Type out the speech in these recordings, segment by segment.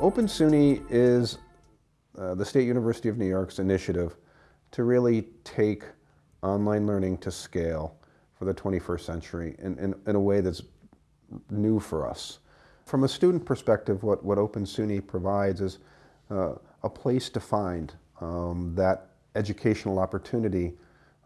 Open SUNY is uh, the State University of New York's initiative to really take online learning to scale for the 21st century in, in, in a way that's new for us. From a student perspective, what, what Open SUNY provides is uh, a place to find um, that educational opportunity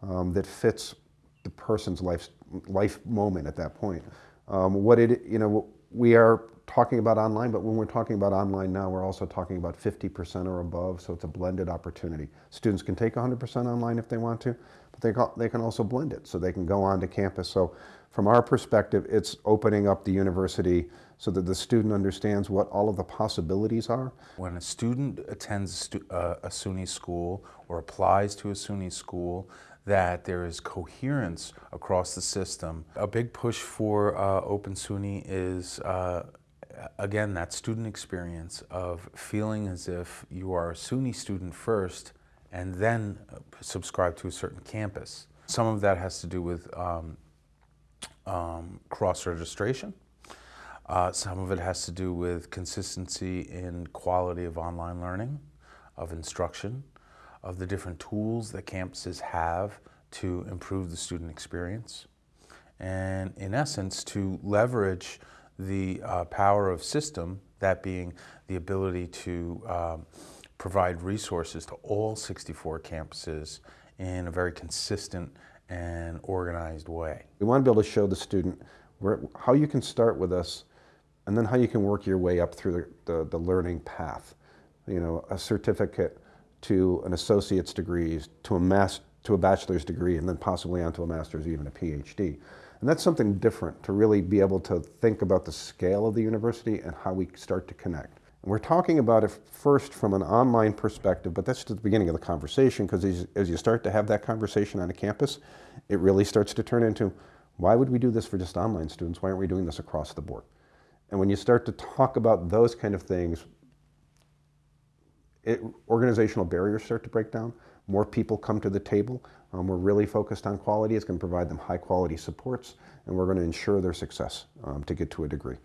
um, that fits the person's life, life moment at that point. Um, what it, you know, we are talking about online, but when we're talking about online now, we're also talking about 50% or above, so it's a blended opportunity. Students can take 100% online if they want to, but they, they can also blend it, so they can go on to campus. So from our perspective, it's opening up the university so that the student understands what all of the possibilities are. When a student attends a, uh, SUNY school or applies to a SUNY school, that there is coherence across the system. A big push for uh, Open SUNY is uh, again, that student experience of feeling as if you are a SUNY student first and then subscribe to a certain campus. Some of that has to do with um, um, cross-registration. Uh, some of it has to do with consistency in quality of online learning, of instruction, of the different tools that campuses have to improve the student experience. And in essence, to leverage the uh, power of system, that being the ability to um, provide resources to all 64 campuses in a very consistent and organized way. We want to be able to show the student where, how you can start with us and then how you can work your way up through the, the, the learning path. You know, a certificate to an associate's degree, to a, mas to a bachelor's degree, and then possibly onto a master's, even a PhD. And that's something different to really be able to think about the scale of the university and how we start to connect. And we're talking about it first from an online perspective, but that's just the beginning of the conversation because as, as you start to have that conversation on a campus, it really starts to turn into, why would we do this for just online students? Why aren't we doing this across the board? And when you start to talk about those kind of things, it, organizational barriers start to break down. More people come to the table. Um, we're really focused on quality. It's going to provide them high quality supports, and we're going to ensure their success um, to get to a degree.